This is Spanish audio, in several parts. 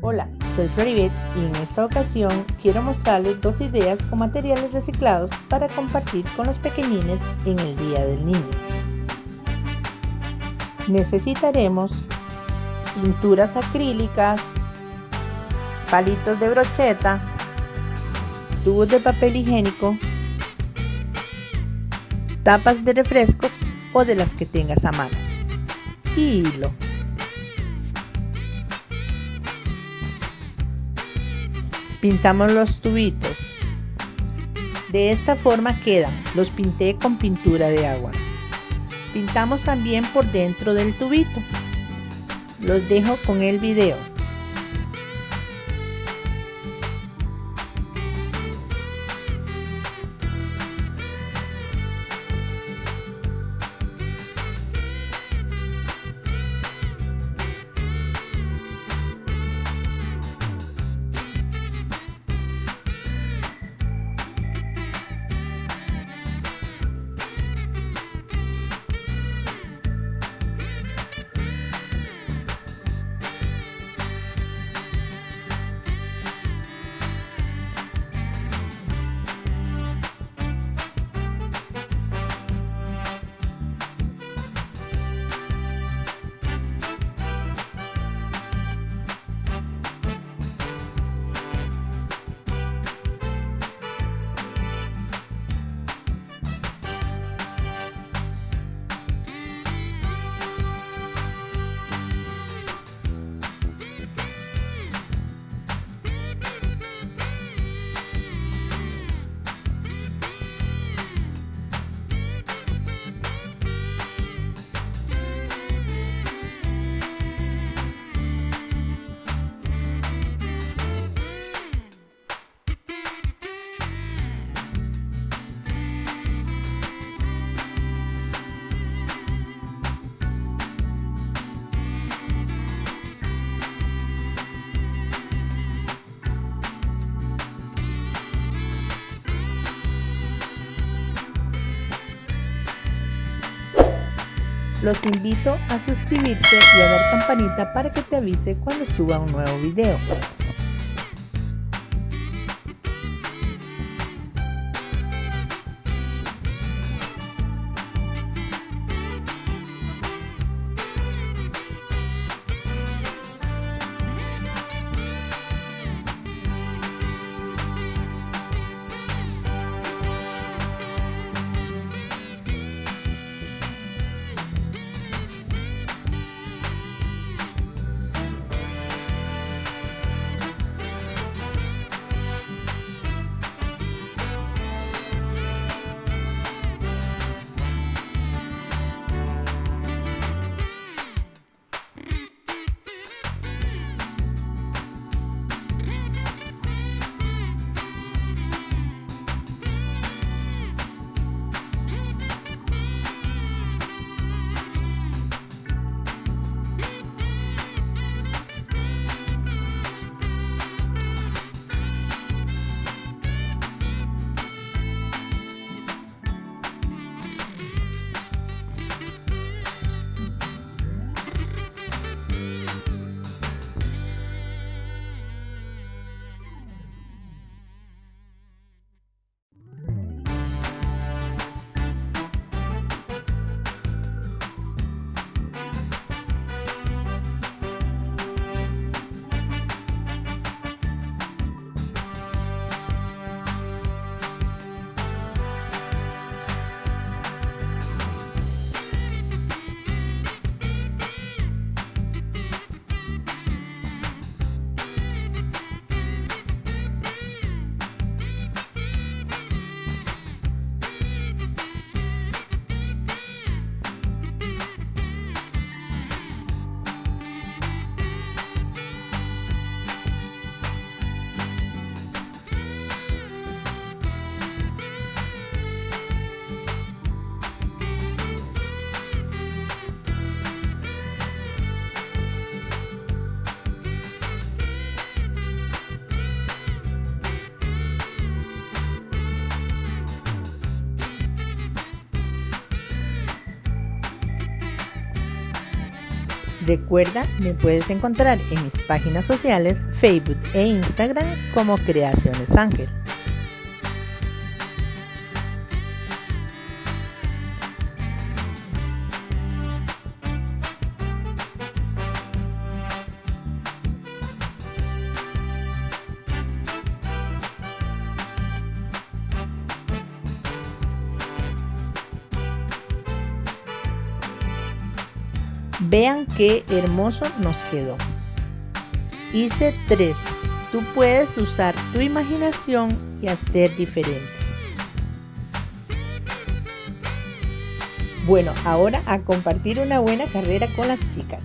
Hola, soy Floribet y en esta ocasión quiero mostrarles dos ideas con materiales reciclados para compartir con los pequeñines en el Día del Niño. Necesitaremos pinturas acrílicas, palitos de brocheta, tubos de papel higiénico, tapas de refrescos o de las que tengas a mano y hilo. Pintamos los tubitos. De esta forma quedan, los pinté con pintura de agua. Pintamos también por dentro del tubito. Los dejo con el video. Los invito a suscribirse y a dar campanita para que te avise cuando suba un nuevo video. Recuerda, me puedes encontrar en mis páginas sociales, Facebook e Instagram como Creaciones Ángel. Vean qué hermoso nos quedó. Hice tres. Tú puedes usar tu imaginación y hacer diferentes. Bueno, ahora a compartir una buena carrera con las chicas.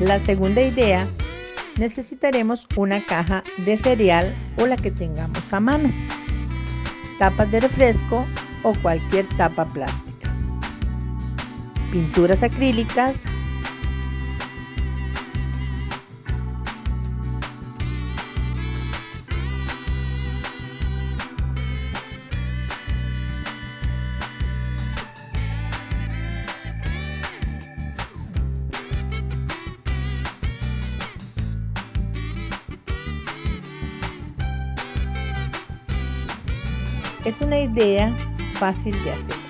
La segunda idea necesitaremos una caja de cereal o la que tengamos a mano, tapas de refresco o cualquier tapa plástica, pinturas acrílicas, Es una idea fácil de hacer.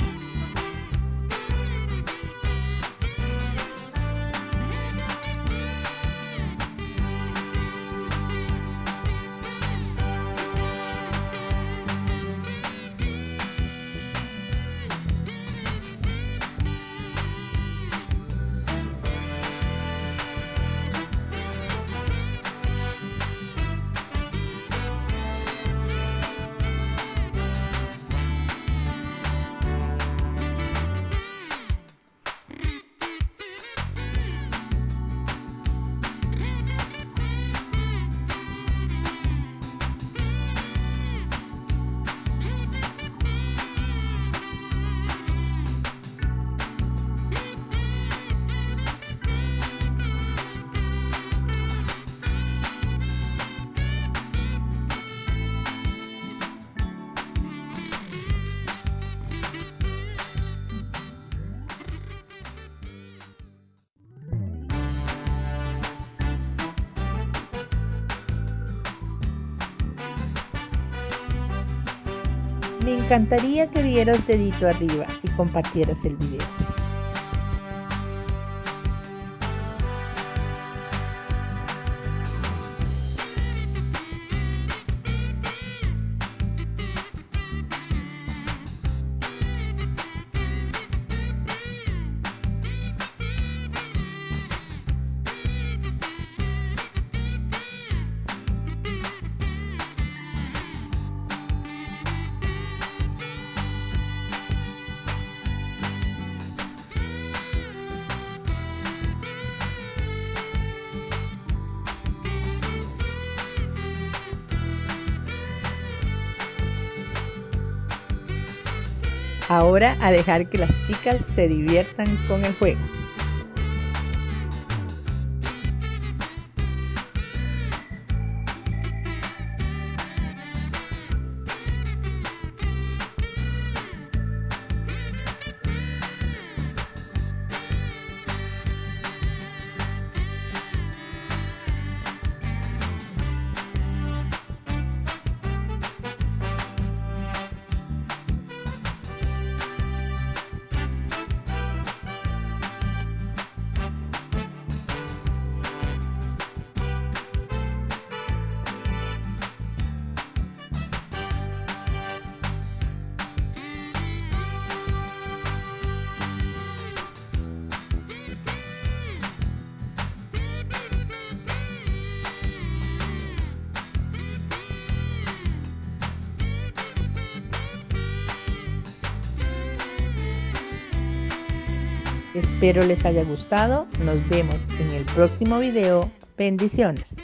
Me encantaría que dieras dedito arriba y compartieras el video. Ahora a dejar que las chicas se diviertan con el juego. Espero les haya gustado. Nos vemos en el próximo video. Bendiciones.